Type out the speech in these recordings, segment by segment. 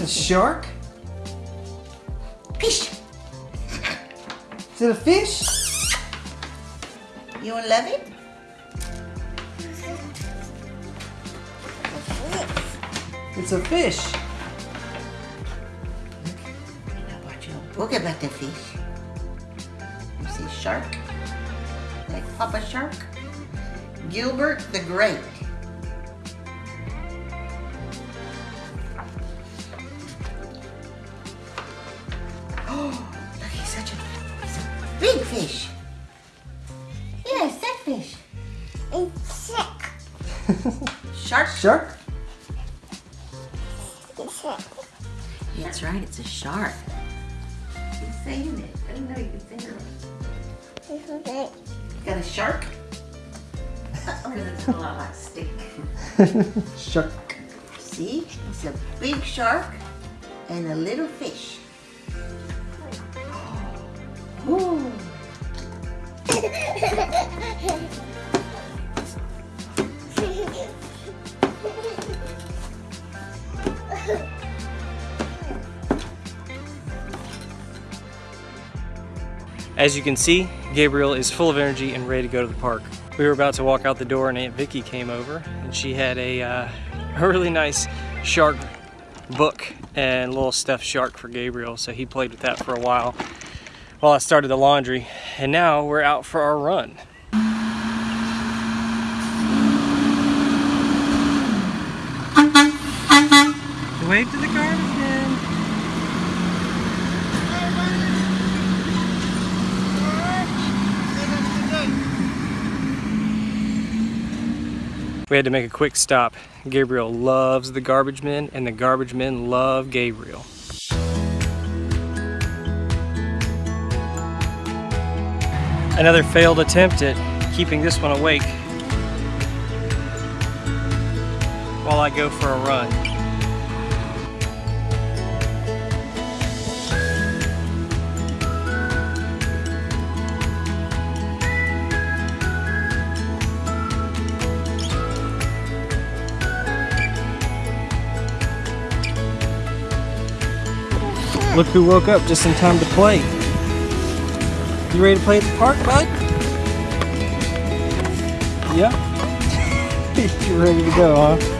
a shark? Fish. Is it a fish? You love it? It's a fish. I watch a book about the fish. You see shark? Like Papa Shark? Gilbert the Great. Fish. It's sick. Shark? Shark? It's sick. That's right, it's a shark. He's saying it. I didn't know you could say it. It's okay. Got a shark? Because it's a lot like steak. Shark. See? It's a big shark and a little fish. Ooh. As you can see, Gabriel is full of energy and ready to go to the park. We were about to walk out the door and Aunt Vicky came over and she had a, uh, a really nice shark book and little stuffed shark for Gabriel. So he played with that for a while while I started the laundry. And now we're out for our run. Wave to the. We had to make a quick stop. Gabriel loves the garbage men and the garbage men love Gabriel. Another failed attempt at keeping this one awake while I go for a run. Look who woke up just in time to play. You ready to play at the park, bud? Yep. you ready to go, huh?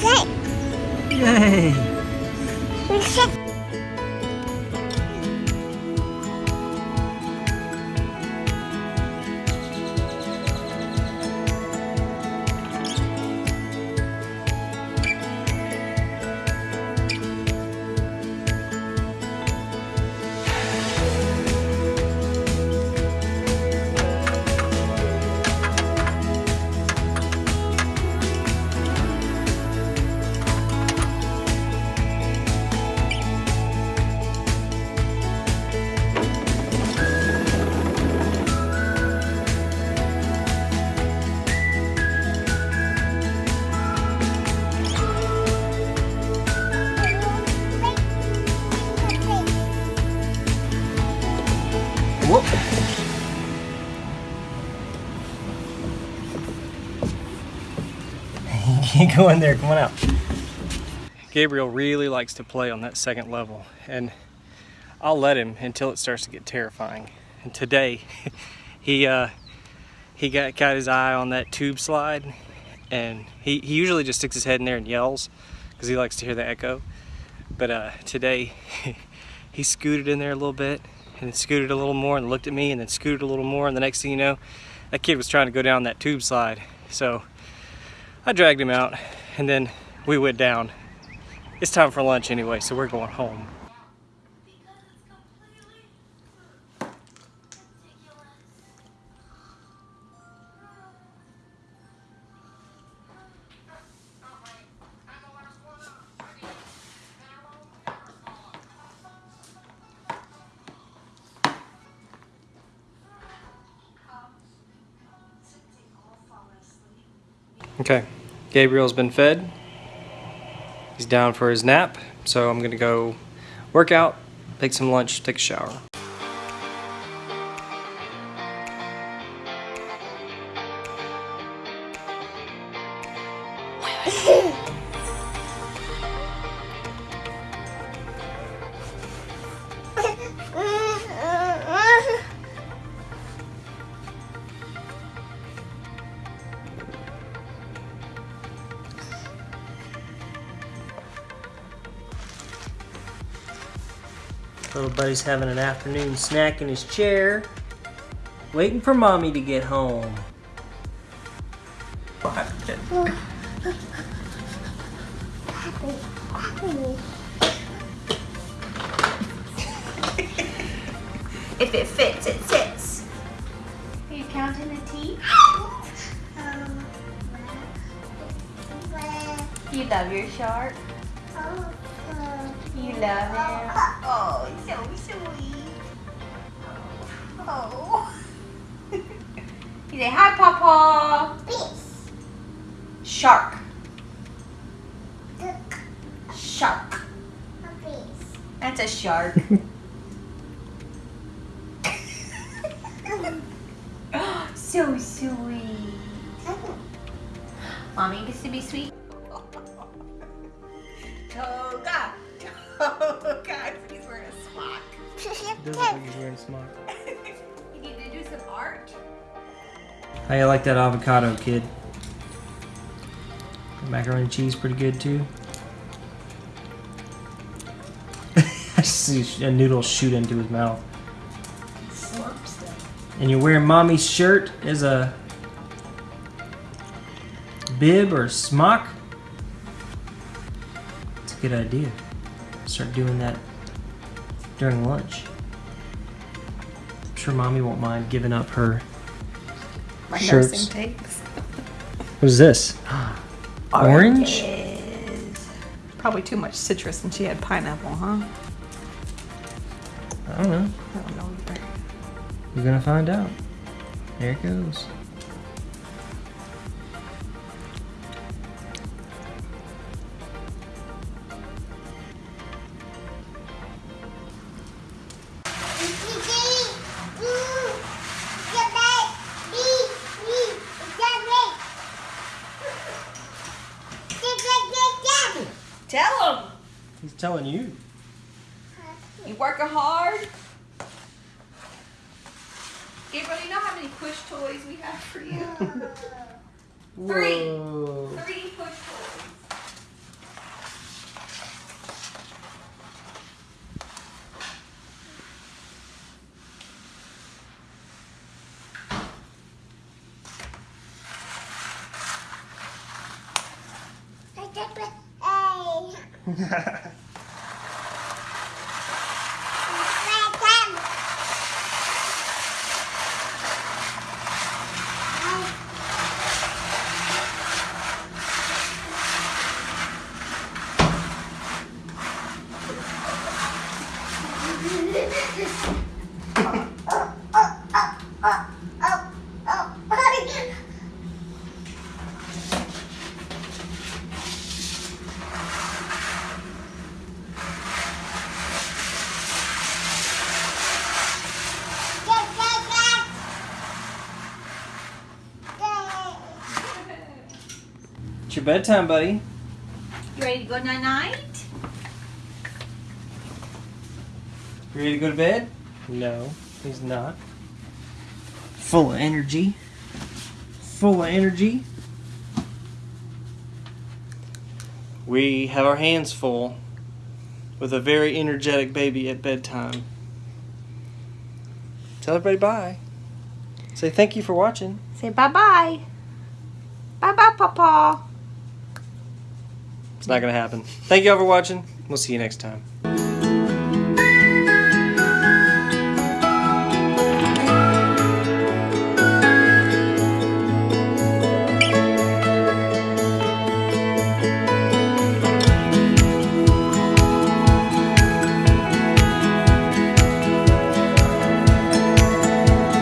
Yay! go in there, come on out. Gabriel really likes to play on that second level and I'll let him until it starts to get terrifying. And today he uh, he got, got his eye on that tube slide and he, he usually just sticks his head in there and yells because he likes to hear the echo. But uh, today he scooted in there a little bit and scooted a little more and looked at me and then scooted a little more and the next thing you know that kid was trying to go down that tube slide so I dragged him out and then we went down. It's time for lunch anyway so we're going home Okay, Gabriel's been fed. He's down for his nap, so I'm gonna go work out, take some lunch, take a shower. Little buddy's having an afternoon snack in his chair, waiting for mommy to get home. If it fits, it sits. Are you counting the teeth? Um, you love your shark? Uh, uh, you love him? Oh, so sweet. Oh. you say hi, Papa. Shark. Shark. That's a shark. so sweet. Mommy gets to be sweet. Toga. Toga. Doesn't think he's wearing a smock. You need to do some art. How you like that avocado, kid? Macaroni and cheese pretty good too. I see a noodle shoot into his mouth. And you're wearing mommy's shirt as a bib or smock? It's a good idea. Start doing that during lunch. Sure mommy won't mind giving up her My Shirts. nursing tapes. What is this? Orange? Probably too much citrus and she had pineapple, huh? I don't know. I don't know either. We're gonna find out. There it goes. Telling you. You working hard? Gabriel, you know how many push toys we have for you? Three. Whoa. Three push toys. It's your bedtime, buddy. You ready to go night night? You ready to go to bed? No, he's not. Full of energy. Full of energy. We have our hands full with a very energetic baby at bedtime. Tell everybody bye. Say thank you for watching. Say bye bye. Bye bye, Papa. It's not going to happen. Thank you all for watching. We'll see you next time.